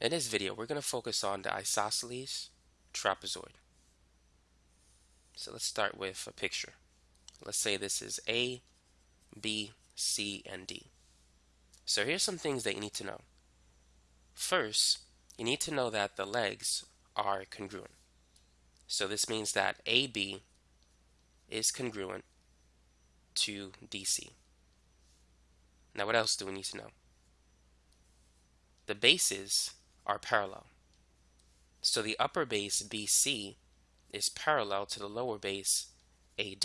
In this video, we're going to focus on the isosceles trapezoid. So let's start with a picture. Let's say this is A, B, C, and D. So here's some things that you need to know. First, you need to know that the legs are congruent. So this means that AB is congruent to DC. Now what else do we need to know? The bases are parallel. So the upper base BC is parallel to the lower base AD.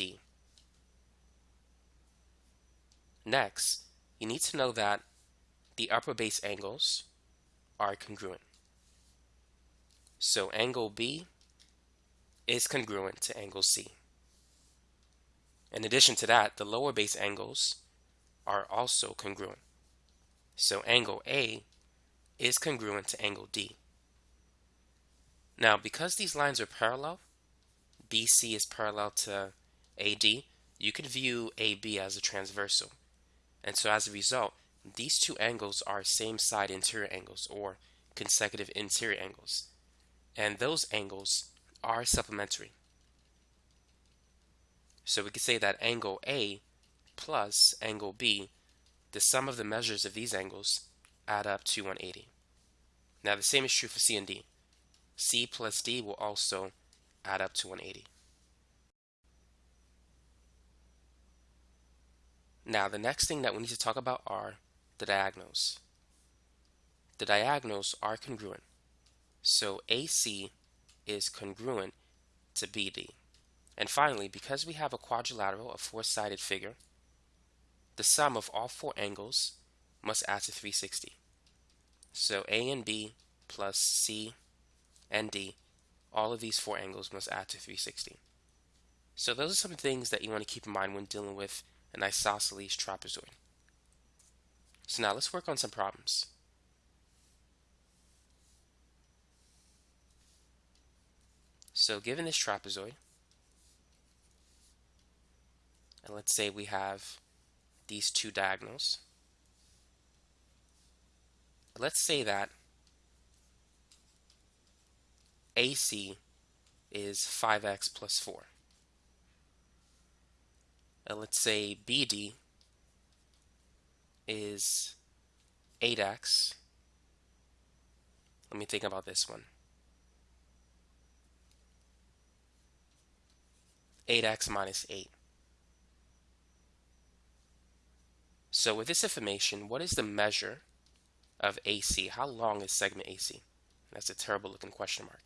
Next, you need to know that the upper base angles are congruent. So angle B is congruent to angle C. In addition to that, the lower base angles are also congruent. So angle A is congruent to angle D. Now, because these lines are parallel, BC is parallel to AD, you can view AB as a transversal. And so as a result, these two angles are same side interior angles or consecutive interior angles. And those angles are supplementary. So we could say that angle A plus angle B, the sum of the measures of these angles add up to 180. Now the same is true for C and D. C plus D will also add up to 180. Now the next thing that we need to talk about are the diagonals. The diagonals are congruent. So AC is congruent to BD. And finally, because we have a quadrilateral, a four-sided figure, the sum of all four angles must add to 360. So A and B plus C and D, all of these four angles must add to 360. So those are some things that you want to keep in mind when dealing with an isosceles trapezoid. So now let's work on some problems. So given this trapezoid, and let's say we have these two diagonals, let's say that AC is 5x plus 4. And let's say BD is 8x. Let me think about this one. 8x minus 8. So with this information, what is the measure of AC? How long is segment AC? That's a terrible looking question mark.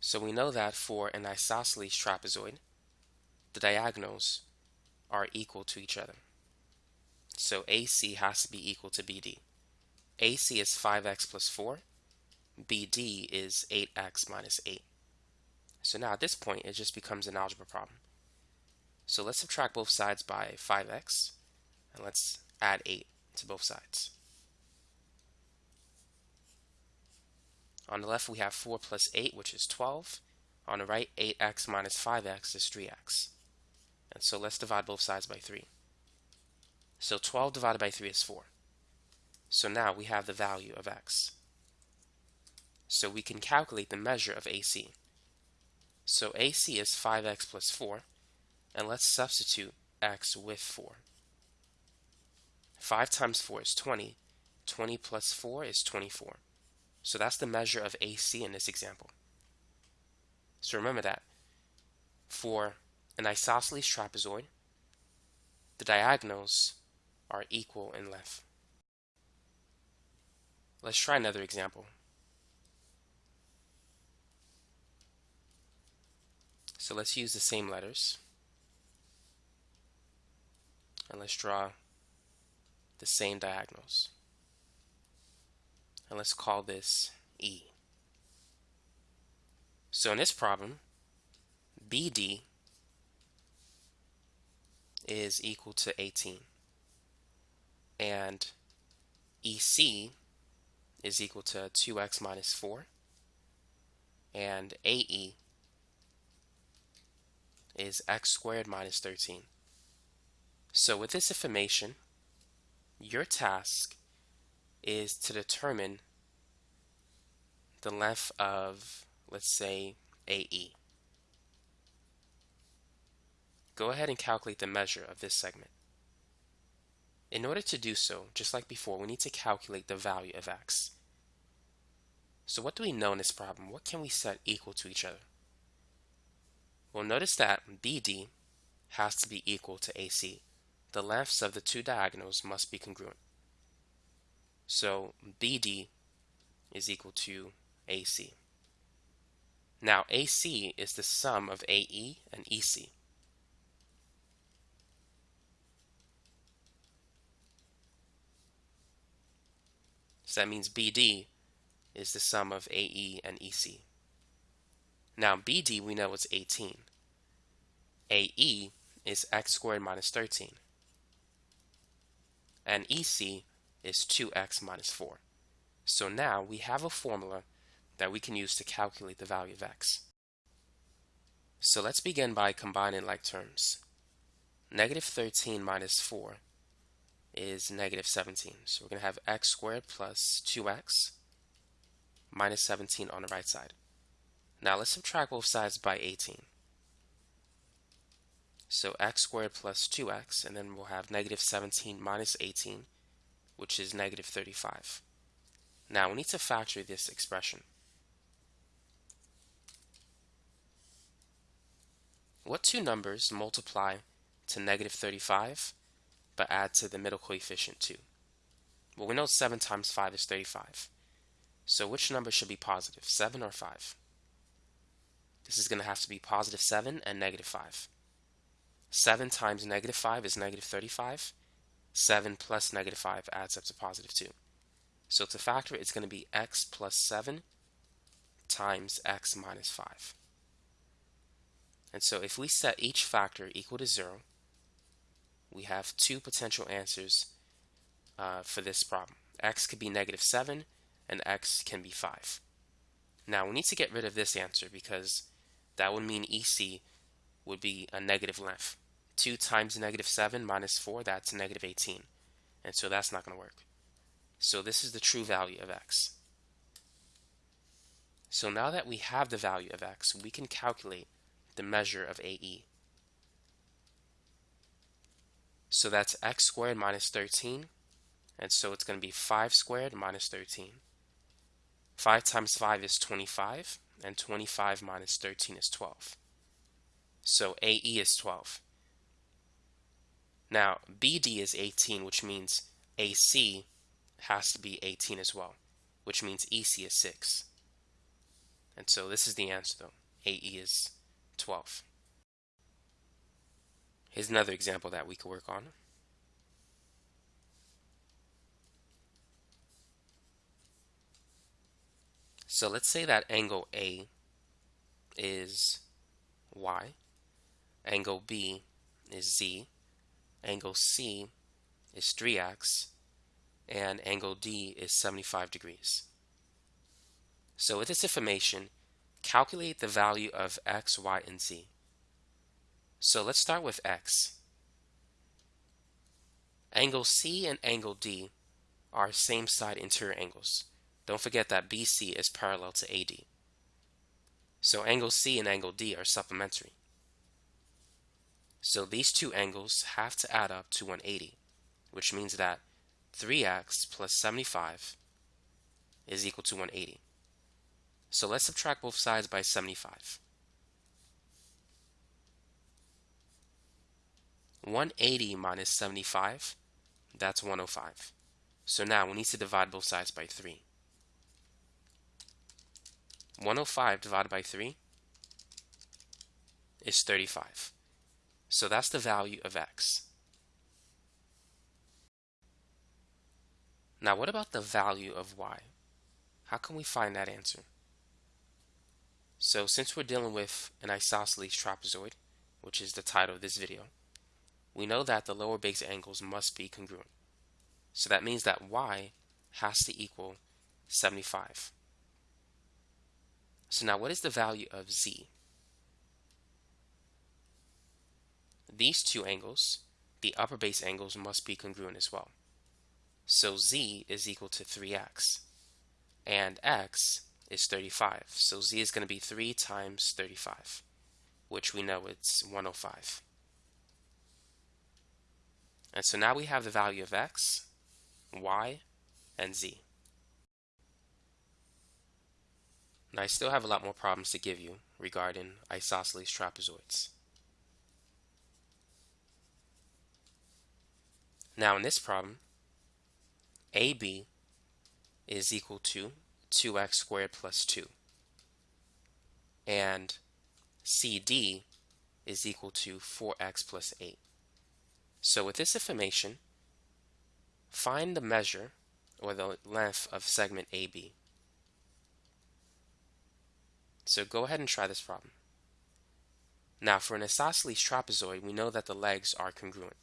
So we know that for an isosceles trapezoid, the diagonals are equal to each other. So AC has to be equal to BD. AC is 5x plus 4. BD is 8x minus 8. So now at this point, it just becomes an algebra problem. So let's subtract both sides by 5x, and let's add 8 to both sides. On the left, we have 4 plus 8, which is 12. On the right, 8x minus 5x is 3x. And so let's divide both sides by 3. So 12 divided by 3 is 4. So now we have the value of x. So we can calculate the measure of AC. So AC is 5x plus 4, and let's substitute x with 4. 5 times 4 is 20. 20 plus 4 is 24. So that's the measure of AC in this example. So remember that. For an isosceles trapezoid, the diagonals are equal in length. Let's try another example. So let's use the same letters. And let's draw the same diagonals. And let's call this E. So in this problem, BD is equal to 18. And EC is equal to 2x minus 4. And AE is x squared minus 13. So with this information, your task is to determine the length of, let's say, AE. Go ahead and calculate the measure of this segment. In order to do so, just like before, we need to calculate the value of x. So what do we know in this problem? What can we set equal to each other? Well, notice that BD has to be equal to AC. The lengths of the two diagonals must be congruent. So BD is equal to AC. Now AC is the sum of AE and EC. So that means BD is the sum of AE and EC. Now BD we know is 18. AE is x squared minus 13. And EC is 2x minus 4. So now we have a formula that we can use to calculate the value of x. So let's begin by combining like terms. Negative 13 minus 4 is negative 17. So we're going to have x squared plus 2x minus 17 on the right side. Now let's subtract both sides by 18. So x squared plus 2x, and then we'll have negative 17 minus 18, which is negative 35. Now we need to factor this expression. What two numbers multiply to negative 35 but add to the middle coefficient 2? Well, we know 7 times 5 is 35. So which number should be positive, 7 or 5? This is going to have to be positive 7 and negative 5. 7 times negative 5 is negative 35. 7 plus negative 5 adds up to positive 2. So to factor it, it's going to be x plus 7 times x minus 5. And so if we set each factor equal to 0, we have two potential answers uh, for this problem. x could be negative 7 and x can be 5. Now we need to get rid of this answer because that would mean EC would be a negative length. 2 times negative 7 minus 4, that's negative 18. And so that's not going to work. So this is the true value of x. So now that we have the value of x, we can calculate the measure of AE. So that's x squared minus 13. And so it's going to be 5 squared minus 13. 5 times 5 is 25. And 25 minus 13 is 12. So AE is 12. Now BD is 18, which means AC has to be 18 as well, which means EC is 6. And so this is the answer though. AE is 12. Here's another example that we could work on. So let's say that angle A is Y, angle B is Z, angle C is 3x, and angle D is 75 degrees. So with this information, calculate the value of x, y, and z. So let's start with x. Angle C and angle D are same side interior angles. Don't forget that BC is parallel to AD. So angle C and angle D are supplementary. So these two angles have to add up to 180, which means that 3x plus 75 is equal to 180. So let's subtract both sides by 75. 180 minus 75, that's 105. So now we need to divide both sides by 3. 105 divided by 3 is 35. So that's the value of x. Now what about the value of y? How can we find that answer? So since we're dealing with an isosceles trapezoid, which is the title of this video, we know that the lower base angles must be congruent. So that means that y has to equal 75. So now what is the value of z? These two angles, the upper base angles, must be congruent as well. So z is equal to 3x. And x is 35. So z is going to be 3 times 35, which we know it's 105. And so now we have the value of x, y, and z. Now I still have a lot more problems to give you regarding isosceles trapezoids. Now in this problem, AB is equal to 2x squared plus 2. And CD is equal to 4x plus 8. So with this information, find the measure or the length of segment AB. So go ahead and try this problem. Now for an isosceles trapezoid, we know that the legs are congruent.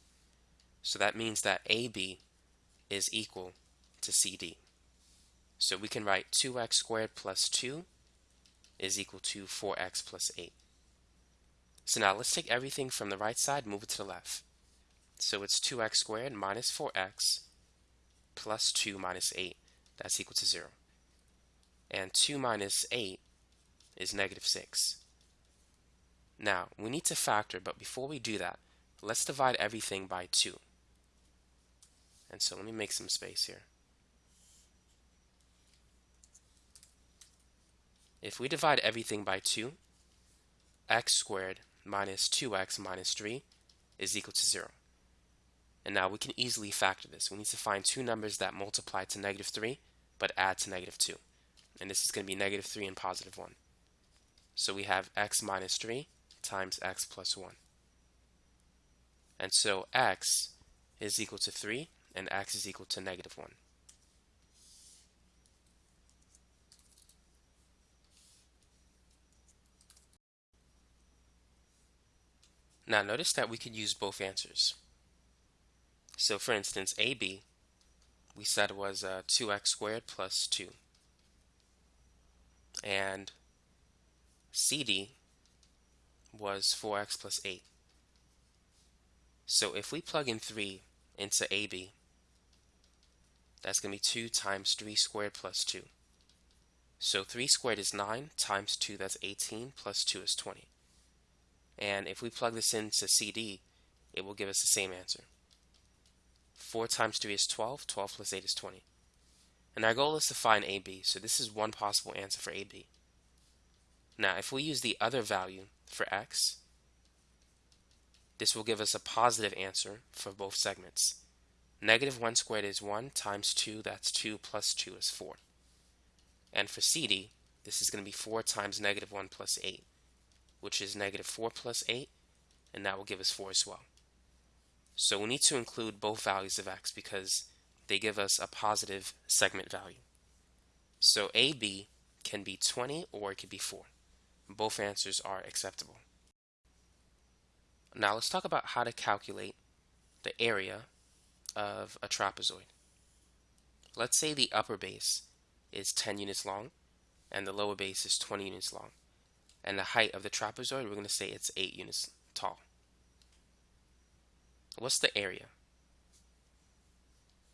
So that means that AB is equal to CD. So we can write 2x squared plus 2 is equal to 4x plus 8. So now let's take everything from the right side, move it to the left. So it's 2x squared minus 4x plus 2 minus 8. That's equal to 0. And 2 minus 8 is negative 6. Now, we need to factor, but before we do that, let's divide everything by 2. And so let me make some space here. If we divide everything by 2, x squared minus 2x minus 3 is equal to 0. And now we can easily factor this. We need to find two numbers that multiply to negative 3 but add to negative 2. And this is going to be negative 3 and positive 1. So we have x minus 3 times x plus 1. And so x is equal to 3 and x is equal to negative 1. Now notice that we could use both answers. So for instance, AB, we said was uh, 2x squared plus 2. And CD was 4x plus 8. So if we plug in 3 into AB, that's going to be 2 times 3 squared plus 2. So 3 squared is 9 times 2, that's 18, plus 2 is 20. And if we plug this into CD, it will give us the same answer. 4 times 3 is 12, 12 plus 8 is 20. And our goal is to find AB, so this is one possible answer for AB. Now, if we use the other value for x, this will give us a positive answer for both segments. Negative 1 squared is 1 times 2, that's 2 plus 2 is 4. And for CD, this is going to be 4 times negative 1 plus 8, which is negative 4 plus 8, and that will give us 4 as well. So we need to include both values of x because they give us a positive segment value. So AB can be 20 or it could be 4. Both answers are acceptable. Now let's talk about how to calculate the area of a trapezoid. Let's say the upper base is 10 units long and the lower base is 20 units long. And the height of the trapezoid, we're going to say it's 8 units tall. What's the area?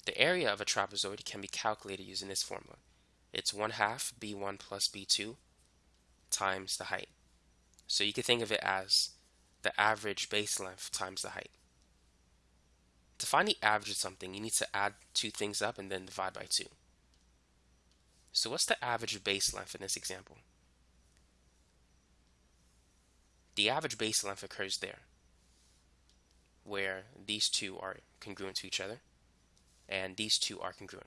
The area of a trapezoid can be calculated using this formula. It's 1 half b1 plus b2 times the height. So you can think of it as the average base length times the height. To find the average of something, you need to add two things up and then divide by 2. So what's the average base length in this example? The average base length occurs there, where these two are congruent to each other, and these two are congruent,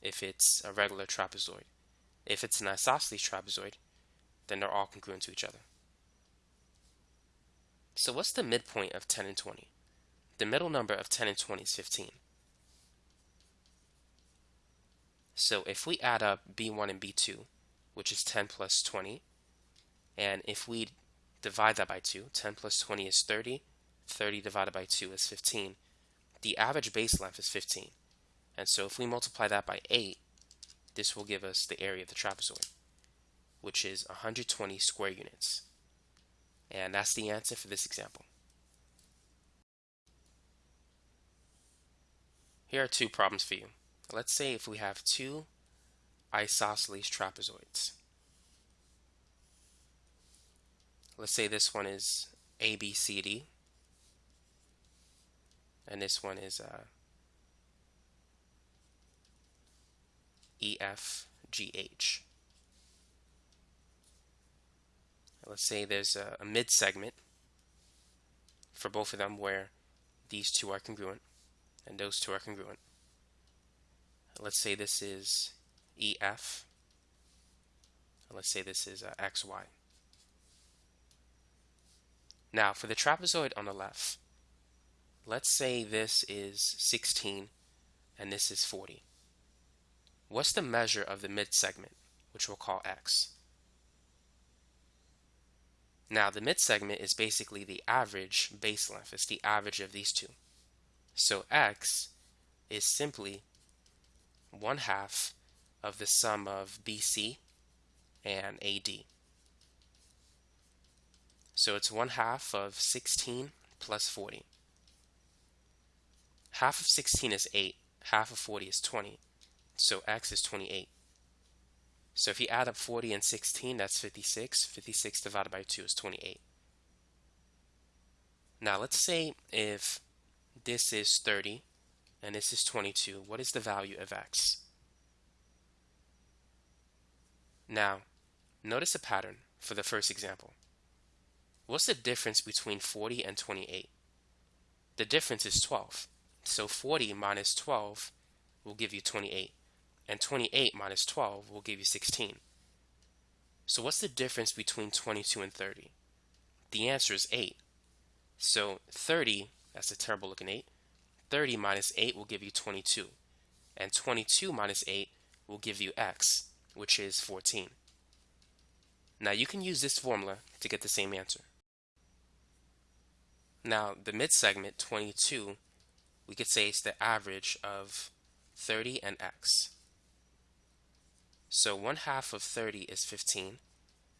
if it's a regular trapezoid. If it's an isosceles trapezoid, then they're all congruent to each other. So what's the midpoint of 10 and 20? The middle number of 10 and 20 is 15. So if we add up b1 and b2, which is 10 plus 20, and if we divide that by 2, 10 plus 20 is 30, 30 divided by 2 is 15, the average base length is 15. And so if we multiply that by 8, this will give us the area of the trapezoid, which is 120 square units. And that's the answer for this example. Here are two problems for you. let's say if we have two isosceles trapezoids. Let's say this one is ABCD and this one is uh, EFGH. Let's say there's a, a mid segment for both of them where these two are congruent and those two are congruent. Let's say this is EF. Let's say this is uh, XY. Now for the trapezoid on the left, let's say this is 16 and this is 40. What's the measure of the mid segment, which we'll call X? Now the mid segment is basically the average base length. It's the average of these two. So X is simply one half of the sum of BC and AD. So it's one half of 16 plus 40. Half of 16 is 8, half of 40 is 20, so x is 28. So if you add up 40 and 16, that's 56. 56 divided by 2 is 28. Now let's say if this is 30 and this is 22, what is the value of x? Now, notice a pattern for the first example. What's the difference between 40 and 28? The difference is 12. So 40 minus 12 will give you 28 and 28 minus 12 will give you 16. So what's the difference between 22 and 30? The answer is 8. So 30, that's a terrible looking 8, 30 minus 8 will give you 22. And 22 minus 8 will give you x, which is 14. Now you can use this formula to get the same answer. Now the mid segment, 22, we could say it's the average of 30 and x. So 1 half of 30 is 15,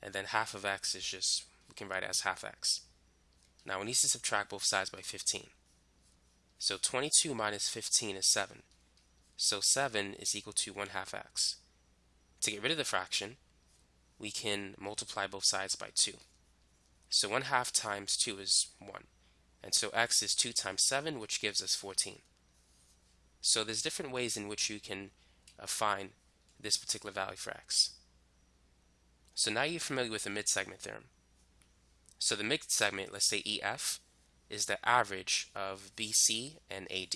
and then half of x is just, we can write it as half x. Now we need to subtract both sides by 15. So 22 minus 15 is 7. So 7 is equal to 1 half x. To get rid of the fraction, we can multiply both sides by 2. So 1 half times 2 is 1. And so x is 2 times 7, which gives us 14. So there's different ways in which you can uh, find this particular value for x. So now you're familiar with the mid-segment theorem. So the mid-segment, let's say EF, is the average of BC and AD.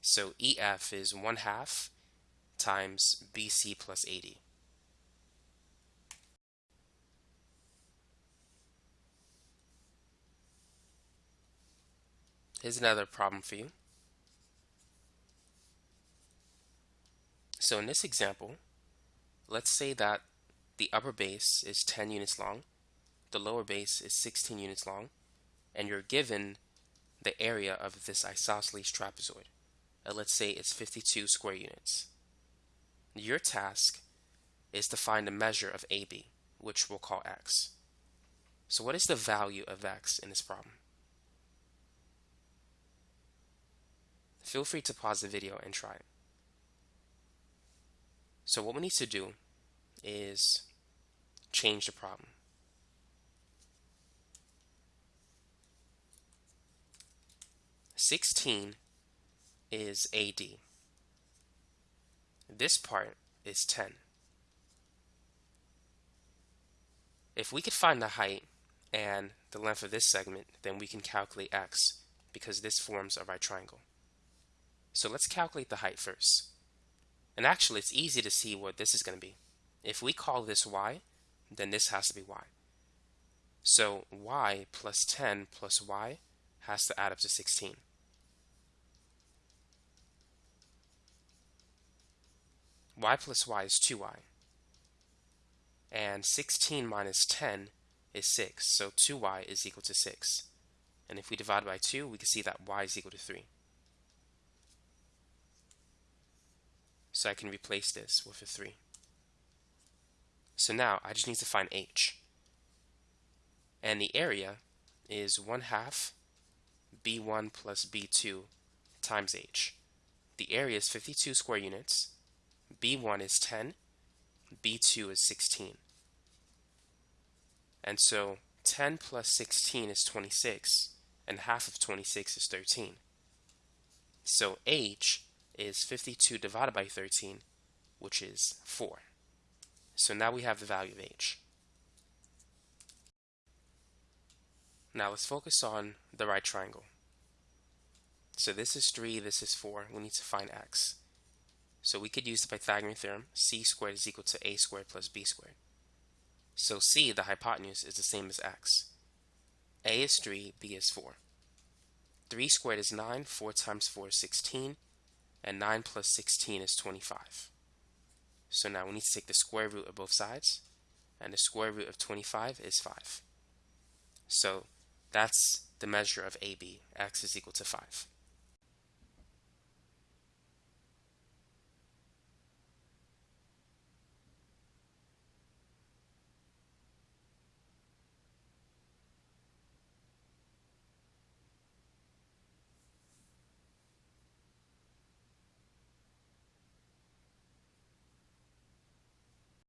So EF is 1 half times BC plus AD. Here's another problem for you. So in this example, let's say that the upper base is 10 units long, the lower base is 16 units long, and you're given the area of this isosceles trapezoid. And let's say it's 52 square units. Your task is to find the measure of AB, which we'll call x. So what is the value of x in this problem? Feel free to pause the video and try it. So what we need to do is change the problem. Sixteen is AD. This part is 10. If we could find the height and the length of this segment, then we can calculate x because this forms a right triangle. So let's calculate the height first. And actually, it's easy to see what this is going to be. If we call this y, then this has to be y. So y plus 10 plus y has to add up to 16. y plus y is 2y. And 16 minus 10 is 6, so 2y is equal to 6. And if we divide by 2, we can see that y is equal to 3. So I can replace this with a 3. So now I just need to find h. And the area is 1 half b1 plus b2 times h. the area is 52 square units, B1 is 10, B2 is 16. And so 10 plus 16 is 26, and half of 26 is 13. So H is 52 divided by 13, which is 4. So now we have the value of H. Now let's focus on the right triangle. So this is 3, this is 4. We need to find x. So we could use the Pythagorean theorem, c squared is equal to a squared plus b squared. So c, the hypotenuse, is the same as x. a is 3, b is 4. 3 squared is 9, 4 times 4 is 16, and 9 plus 16 is 25. So now we need to take the square root of both sides, and the square root of 25 is 5. So that's the measure of AB, x is equal to 5.